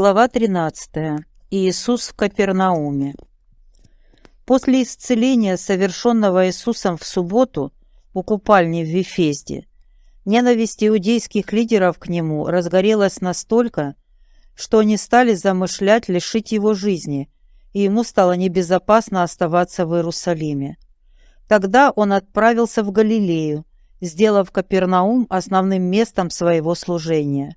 Глава 13. Иисус в Капернауме. После исцеления, совершенного Иисусом в субботу у купальни в Вифезде, ненависть иудейских лидеров к нему разгорелась настолько, что они стали замышлять лишить его жизни, и ему стало небезопасно оставаться в Иерусалиме. Тогда он отправился в Галилею, сделав Капернаум основным местом своего служения.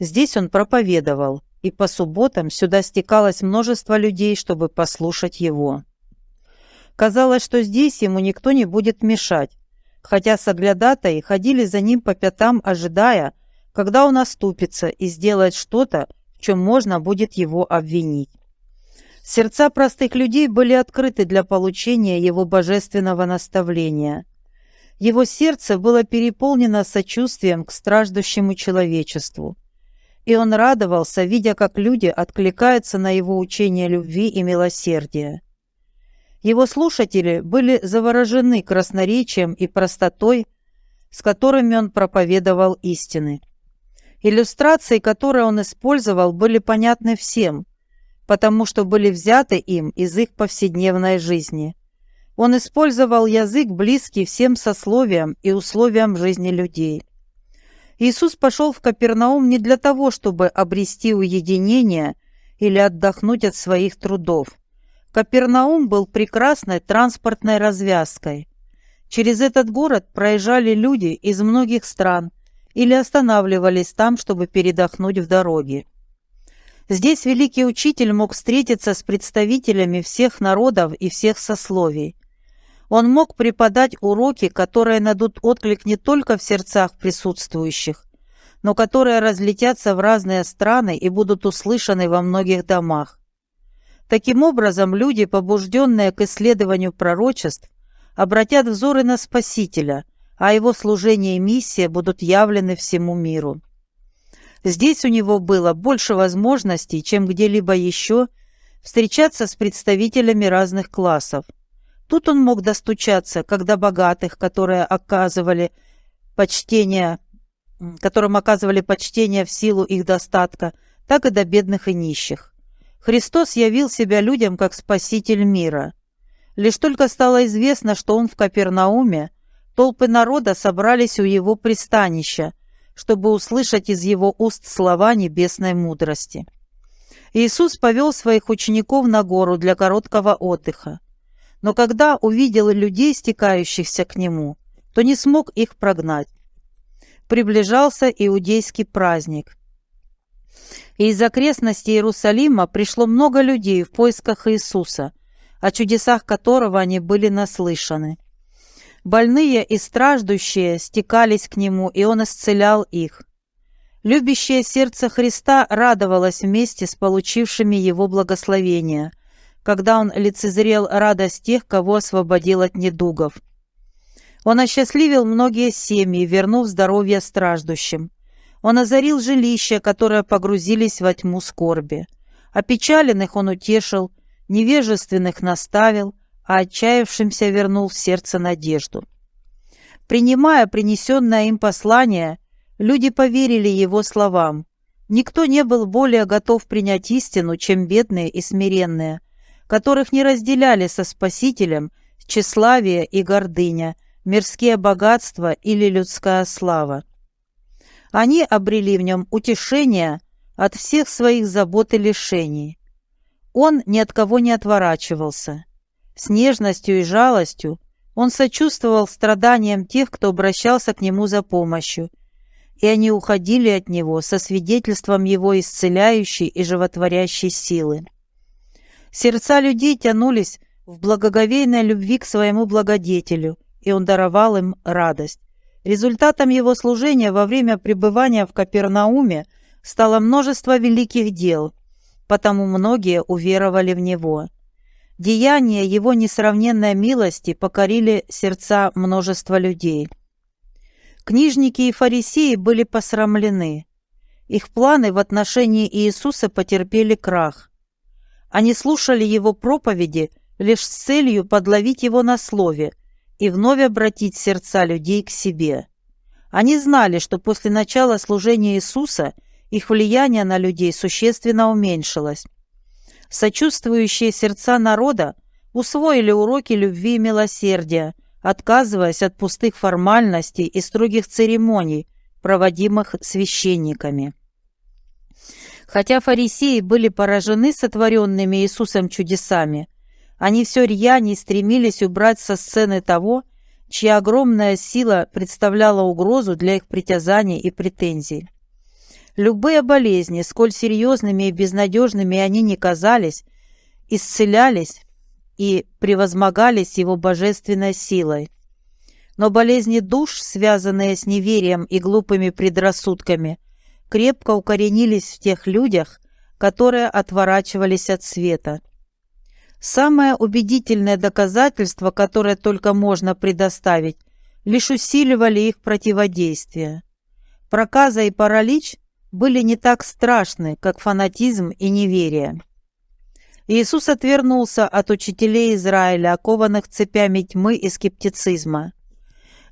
Здесь он проповедовал, и по субботам сюда стекалось множество людей, чтобы послушать его. Казалось, что здесь ему никто не будет мешать, хотя соглядатаи ходили за ним по пятам, ожидая, когда он оступится и сделает что-то, в чем можно будет его обвинить. Сердца простых людей были открыты для получения его божественного наставления. Его сердце было переполнено сочувствием к страждущему человечеству и он радовался, видя, как люди откликаются на его учение любви и милосердия. Его слушатели были заворожены красноречием и простотой, с которыми он проповедовал истины. Иллюстрации, которые он использовал, были понятны всем, потому что были взяты им из их повседневной жизни. Он использовал язык, близкий всем сословиям и условиям жизни людей. Иисус пошел в Капернаум не для того, чтобы обрести уединение или отдохнуть от своих трудов. Капернаум был прекрасной транспортной развязкой. Через этот город проезжали люди из многих стран или останавливались там, чтобы передохнуть в дороге. Здесь великий учитель мог встретиться с представителями всех народов и всех сословий. Он мог преподать уроки, которые найдут отклик не только в сердцах присутствующих, но которые разлетятся в разные страны и будут услышаны во многих домах. Таким образом, люди, побужденные к исследованию пророчеств, обратят взоры на Спасителя, а его служение и миссия будут явлены всему миру. Здесь у него было больше возможностей, чем где-либо еще, встречаться с представителями разных классов – Тут он мог достучаться, когда богатых, которые оказывали почтение, которым оказывали почтение в силу их достатка, так и до бедных и нищих. Христос явил себя людям как Спаситель мира. Лишь только стало известно, что он в Капернауме, толпы народа собрались у его пристанища, чтобы услышать из его уст слова небесной мудрости. Иисус повел своих учеников на гору для короткого отдыха но когда увидел людей, стекающихся к нему, то не смог их прогнать. Приближался иудейский праздник. И из окрестностей Иерусалима пришло много людей в поисках Иисуса, о чудесах которого они были наслышаны. Больные и страждущие стекались к Нему, и Он исцелял их. Любящее сердце Христа радовалось вместе с получившими Его благословения – когда он лицезрел радость тех, кого освободил от недугов. Он осчастливил многие семьи, вернув здоровье страждущим. Он озарил жилища, которые погрузились во тьму скорби. Опечаленных он утешил, невежественных наставил, а отчаявшимся вернул в сердце надежду. Принимая принесенное им послание, люди поверили его словам. Никто не был более готов принять истину, чем бедные и смиренные, которых не разделяли со Спасителем тщеславие и гордыня, мирские богатства или людская слава. Они обрели в нем утешение от всех своих забот и лишений. Он ни от кого не отворачивался. С нежностью и жалостью он сочувствовал страданиям тех, кто обращался к нему за помощью, и они уходили от него со свидетельством его исцеляющей и животворящей силы. Сердца людей тянулись в благоговейной любви к своему благодетелю, и он даровал им радость. Результатом его служения во время пребывания в Капернауме стало множество великих дел, потому многие уверовали в него. Деяния его несравненной милости покорили сердца множества людей. Книжники и фарисеи были посрамлены. Их планы в отношении Иисуса потерпели крах. Они слушали его проповеди лишь с целью подловить его на слове и вновь обратить сердца людей к себе. Они знали, что после начала служения Иисуса их влияние на людей существенно уменьшилось. Сочувствующие сердца народа усвоили уроки любви и милосердия, отказываясь от пустых формальностей и строгих церемоний, проводимых священниками. Хотя фарисеи были поражены сотворенными Иисусом чудесами, они все рьяней стремились убрать со сцены того, чья огромная сила представляла угрозу для их притязаний и претензий. Любые болезни, сколь серьезными и безнадежными они ни казались, исцелялись и превозмогались его божественной силой. Но болезни душ, связанные с неверием и глупыми предрассудками, крепко укоренились в тех людях, которые отворачивались от света. Самое убедительное доказательство, которое только можно предоставить, лишь усиливали их противодействие. Проказа и паралич были не так страшны, как фанатизм и неверие. Иисус отвернулся от учителей Израиля, окованных цепями тьмы и скептицизма.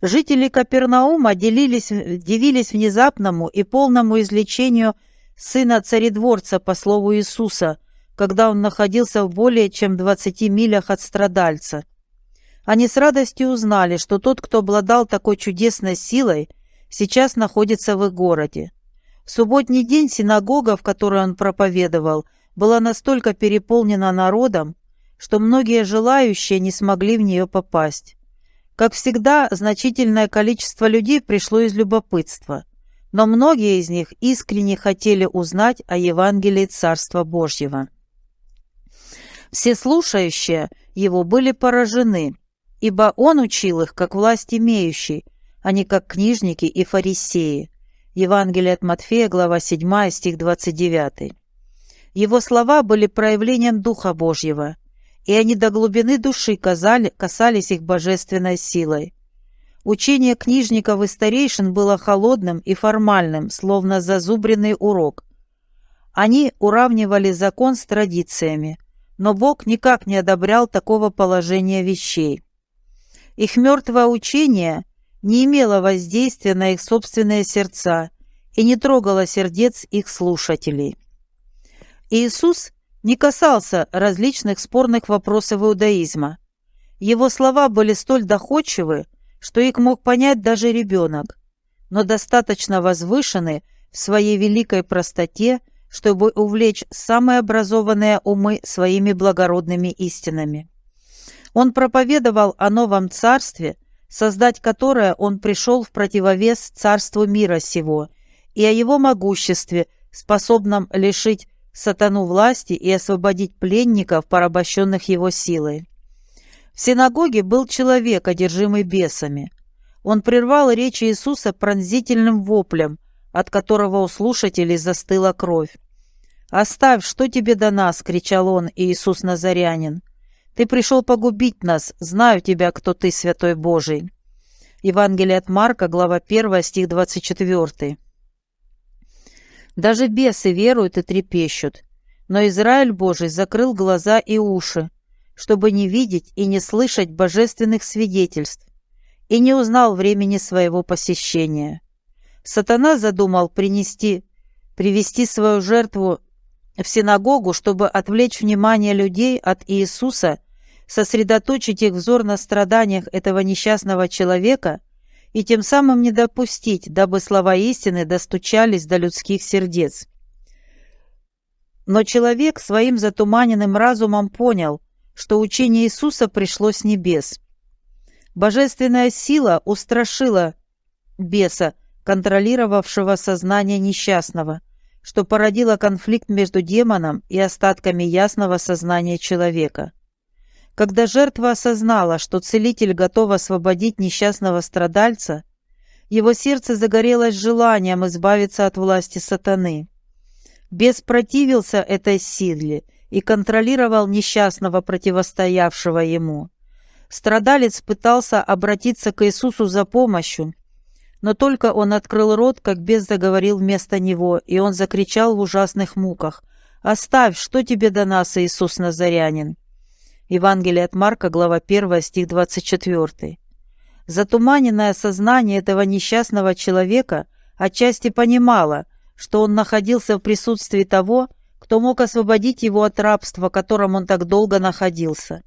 Жители Капернаума делились, дивились внезапному и полному излечению сына царедворца по слову Иисуса, когда он находился в более чем 20 милях от страдальца. Они с радостью узнали, что тот, кто обладал такой чудесной силой, сейчас находится в их городе. В субботний день синагога, в которой он проповедовал, была настолько переполнена народом, что многие желающие не смогли в нее попасть. Как всегда, значительное количество людей пришло из любопытства, но многие из них искренне хотели узнать о Евангелии Царства Божьего. Все слушающие его были поражены, ибо он учил их как власть имеющий, а не как книжники и фарисеи. Евангелие от Матфея, глава 7, стих 29. Его слова были проявлением Духа Божьего, и они до глубины души казали, касались их божественной силой. Учение книжников и старейшин было холодным и формальным, словно зазубренный урок. Они уравнивали закон с традициями, но Бог никак не одобрял такого положения вещей. Их мертвое учение не имело воздействия на их собственные сердца и не трогало сердец их слушателей. Иисус не касался различных спорных вопросов иудаизма. Его слова были столь доходчивы, что их мог понять даже ребенок, но достаточно возвышены в своей великой простоте, чтобы увлечь самые образованные умы своими благородными истинами. Он проповедовал о новом царстве, создать которое он пришел в противовес царству мира сего, и о его могуществе, способном лишить сатану власти и освободить пленников, порабощенных его силой. В синагоге был человек, одержимый бесами. Он прервал речь Иисуса пронзительным воплем, от которого у слушателей застыла кровь. «Оставь, что тебе до нас!» — кричал он, Иисус Назарянин. Ты пришел погубить нас. Знаю тебя, кто ты, Святой Божий». Евангелие от Марка, глава 1, стих 24. Даже бесы веруют и трепещут. Но Израиль Божий закрыл глаза и уши, чтобы не видеть и не слышать божественных свидетельств, и не узнал времени своего посещения. Сатана задумал принести, привести свою жертву в синагогу, чтобы отвлечь внимание людей от Иисуса сосредоточить их взор на страданиях этого несчастного человека и тем самым не допустить, дабы слова истины достучались до людских сердец. Но человек своим затуманенным разумом понял, что учение Иисуса пришло с небес. Божественная сила устрашила беса, контролировавшего сознание несчастного, что породило конфликт между демоном и остатками ясного сознания человека. Когда жертва осознала, что целитель готов освободить несчастного страдальца, его сердце загорелось желанием избавиться от власти сатаны. Бес противился этой силе и контролировал несчастного, противостоявшего ему. Страдалец пытался обратиться к Иисусу за помощью, но только он открыл рот, как бес заговорил вместо него, и он закричал в ужасных муках. «Оставь, что тебе до нас, Иисус Назарянин?» Евангелие от Марка, глава 1, стих 24. Затуманенное сознание этого несчастного человека отчасти понимало, что он находился в присутствии того, кто мог освободить его от рабства, в котором он так долго находился.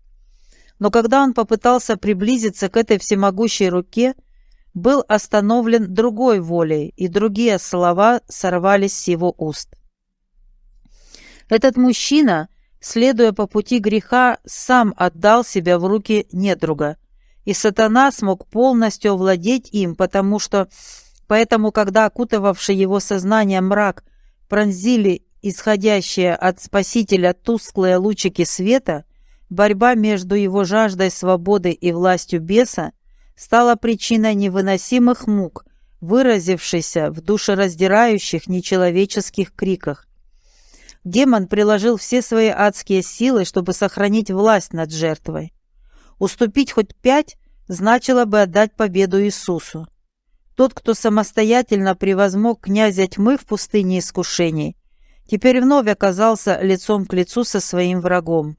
Но когда он попытался приблизиться к этой всемогущей руке, был остановлен другой волей, и другие слова сорвались с его уст. Этот мужчина, следуя по пути греха, сам отдал себя в руки недруга, и сатана смог полностью овладеть им, потому что Поэтому, когда окутывавший его сознание мрак пронзили исходящие от Спасителя тусклые лучики света, борьба между его жаждой свободы и властью беса стала причиной невыносимых мук, выразившейся в душераздирающих нечеловеческих криках. Демон приложил все свои адские силы, чтобы сохранить власть над жертвой. Уступить хоть пять значило бы отдать победу Иисусу. Тот, кто самостоятельно превозмог князя тьмы в пустыне искушений, теперь вновь оказался лицом к лицу со своим врагом.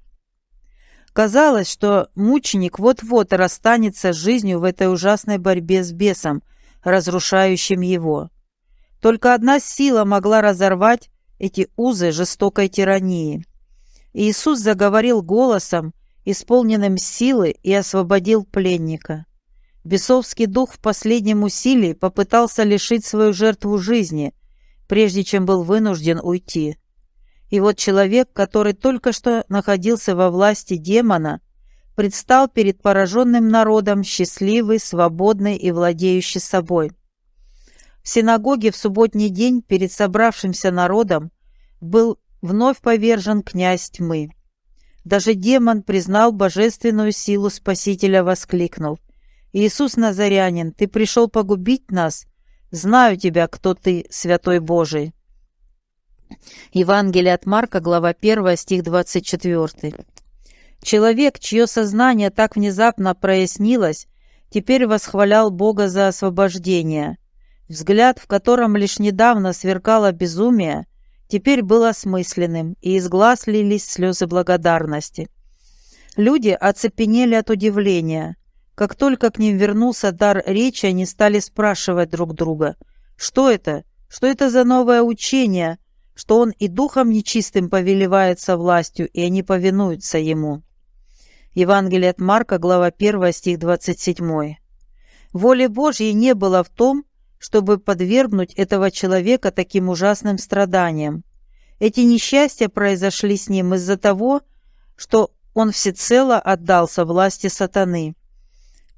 Казалось, что мученик вот-вот расстанется с жизнью в этой ужасной борьбе с бесом, разрушающим его. Только одна сила могла разорвать эти узы жестокой тирании. Иисус заговорил голосом, исполненным силы, и освободил пленника. Бесовский дух в последнем усилии попытался лишить свою жертву жизни, прежде чем был вынужден уйти. И вот человек, который только что находился во власти демона, предстал перед пораженным народом счастливый, свободный и владеющий собой. В синагоге в субботний день перед собравшимся народом был вновь повержен князь тьмы. Даже демон признал божественную силу Спасителя, воскликнув Иисус Назарянин, ты пришел погубить нас? Знаю тебя, кто ты, святой Божий. Евангелие от Марка, глава 1, стих 24. Человек, чье сознание так внезапно прояснилось, теперь восхвалял Бога за освобождение. Взгляд, в котором лишь недавно сверкало безумие, теперь был осмысленным, и из глаз лились слезы благодарности. Люди оцепенели от удивления. Как только к ним вернулся дар речи, они стали спрашивать друг друга, что это, что это за новое учение, что он и духом нечистым повелевается властью, и они повинуются ему. Евангелие от Марка, глава 1, стих 27. Воли Божьей не было в том, чтобы подвергнуть этого человека таким ужасным страданиям. Эти несчастья произошли с ним из-за того, что он всецело отдался власти сатаны.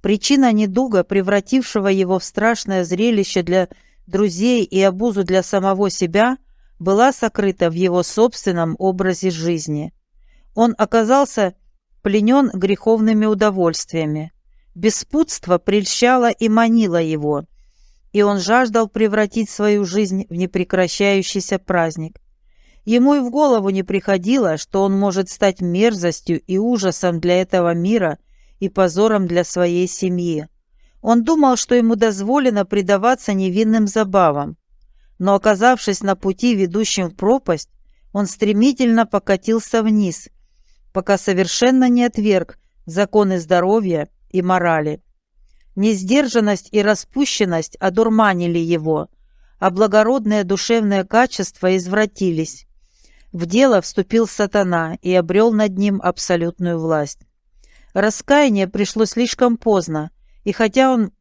Причина недуга, превратившего его в страшное зрелище для друзей и обузу для самого себя, была сокрыта в его собственном образе жизни. Он оказался пленен греховными удовольствиями. Беспутство прельщало и манило его, и он жаждал превратить свою жизнь в непрекращающийся праздник. Ему и в голову не приходило, что он может стать мерзостью и ужасом для этого мира – и позором для своей семьи. Он думал, что ему дозволено предаваться невинным забавам. Но оказавшись на пути, ведущем в пропасть, он стремительно покатился вниз, пока совершенно не отверг законы здоровья и морали. Несдержанность и распущенность одурманили его, а благородные душевные качества извратились. В дело вступил сатана и обрел над ним абсолютную власть. Раскаяние пришло слишком поздно, и хотя он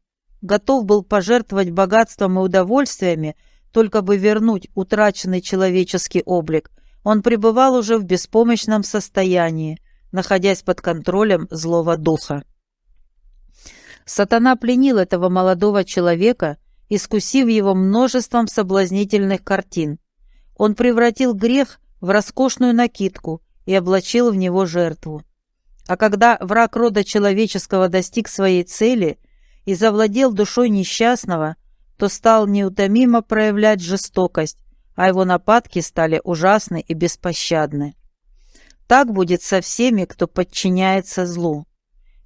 готов был пожертвовать богатством и удовольствиями, только бы вернуть утраченный человеческий облик, он пребывал уже в беспомощном состоянии, находясь под контролем злого духа. Сатана пленил этого молодого человека, искусив его множеством соблазнительных картин. Он превратил грех в роскошную накидку и облачил в него жертву. А когда враг рода человеческого достиг своей цели и завладел душой несчастного, то стал неутомимо проявлять жестокость, а его нападки стали ужасны и беспощадны. Так будет со всеми, кто подчиняется злу.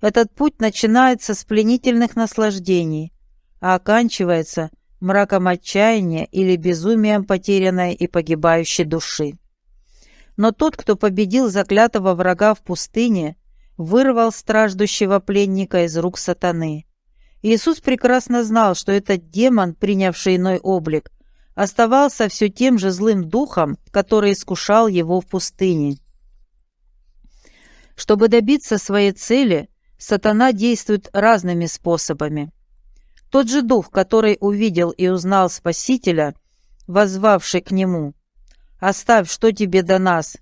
Этот путь начинается с пленительных наслаждений, а оканчивается мраком отчаяния или безумием потерянной и погибающей души. Но тот, кто победил заклятого врага в пустыне, вырвал страждущего пленника из рук сатаны. Иисус прекрасно знал, что этот демон, принявший иной облик, оставался все тем же злым духом, который искушал его в пустыне. Чтобы добиться своей цели, сатана действует разными способами. Тот же дух, который увидел и узнал Спасителя, воззвавший к нему, «Оставь, что тебе до нас?»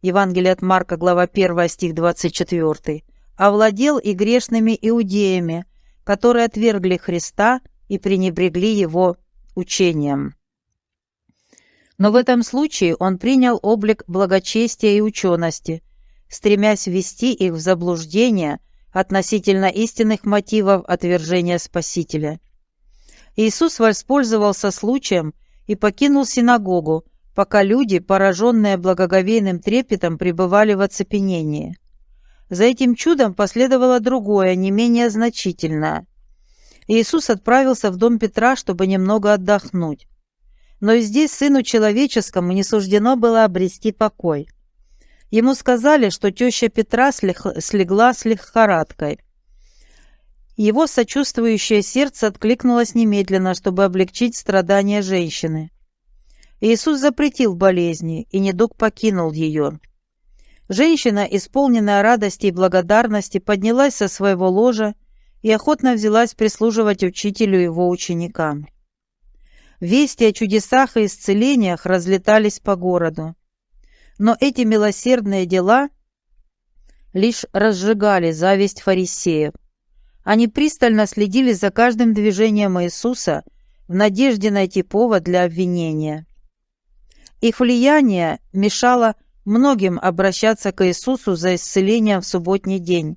Евангелие от Марка, глава 1, стих 24, овладел и грешными иудеями, которые отвергли Христа и пренебрегли Его учением. Но в этом случае он принял облик благочестия и учености, стремясь ввести их в заблуждение относительно истинных мотивов отвержения Спасителя. Иисус воспользовался случаем и покинул синагогу, пока люди, пораженные благоговейным трепетом, пребывали в оцепенении. За этим чудом последовало другое, не менее значительное. Иисус отправился в дом Петра, чтобы немного отдохнуть. Но и здесь сыну человеческому не суждено было обрести покой. Ему сказали, что теща Петра слегла с лихорадкой. Его сочувствующее сердце откликнулось немедленно, чтобы облегчить страдания женщины. Иисус запретил болезни, и недуг покинул ее. Женщина, исполненная радости и благодарности, поднялась со своего ложа и охотно взялась прислуживать учителю его ученикам. Вести о чудесах и исцелениях разлетались по городу. Но эти милосердные дела лишь разжигали зависть фарисеев. Они пристально следили за каждым движением Иисуса в надежде найти повод для обвинения. Их влияние мешало многим обращаться к Иисусу за исцелением в субботний день.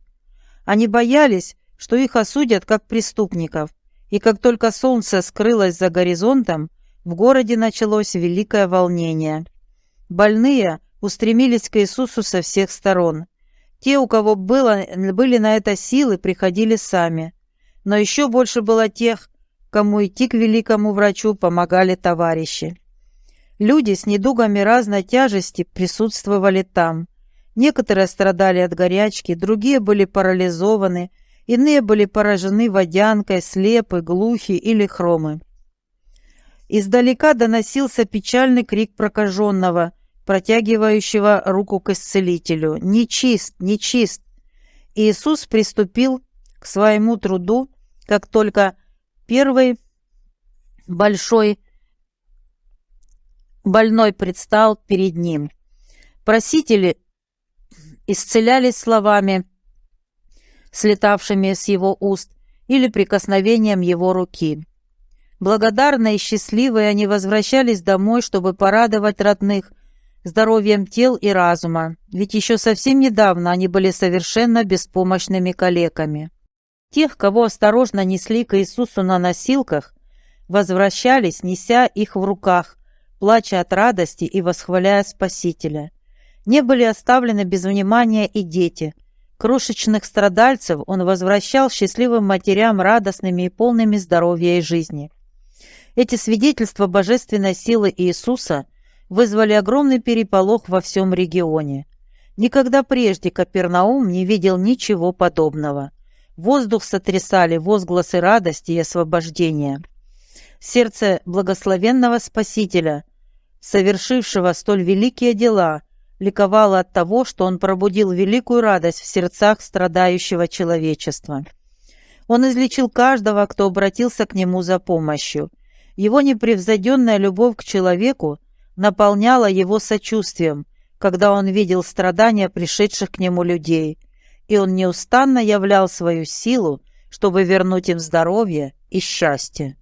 Они боялись, что их осудят как преступников, и как только солнце скрылось за горизонтом, в городе началось великое волнение. Больные устремились к Иисусу со всех сторон. Те, у кого было, были на это силы, приходили сами. Но еще больше было тех, кому идти к великому врачу помогали товарищи. Люди с недугами разной тяжести присутствовали там. Некоторые страдали от горячки, другие были парализованы, иные были поражены водянкой, слепы, глухи или хромы. Издалека доносился печальный крик прокаженного, протягивающего руку к исцелителю. «Нечист! Нечист!» Иисус приступил к своему труду, как только первый большой больной предстал перед ним. Просители исцелялись словами, слетавшими с его уст, или прикосновением его руки. Благодарные и счастливые они возвращались домой, чтобы порадовать родных здоровьем тел и разума, ведь еще совсем недавно они были совершенно беспомощными калеками. Тех, кого осторожно несли к Иисусу на носилках, возвращались, неся их в руках, плача от радости и восхваляя Спасителя. Не были оставлены без внимания и дети. Крошечных страдальцев он возвращал счастливым матерям радостными и полными здоровья и жизни. Эти свидетельства божественной силы Иисуса вызвали огромный переполох во всем регионе. Никогда прежде Капернаум не видел ничего подобного. Воздух сотрясали возгласы радости и освобождения. Сердце благословенного Спасителя, совершившего столь великие дела, ликовало от того, что он пробудил великую радость в сердцах страдающего человечества. Он излечил каждого, кто обратился к нему за помощью. Его непревзойденная любовь к человеку наполняла его сочувствием, когда он видел страдания пришедших к нему людей, и он неустанно являл свою силу, чтобы вернуть им здоровье и счастье.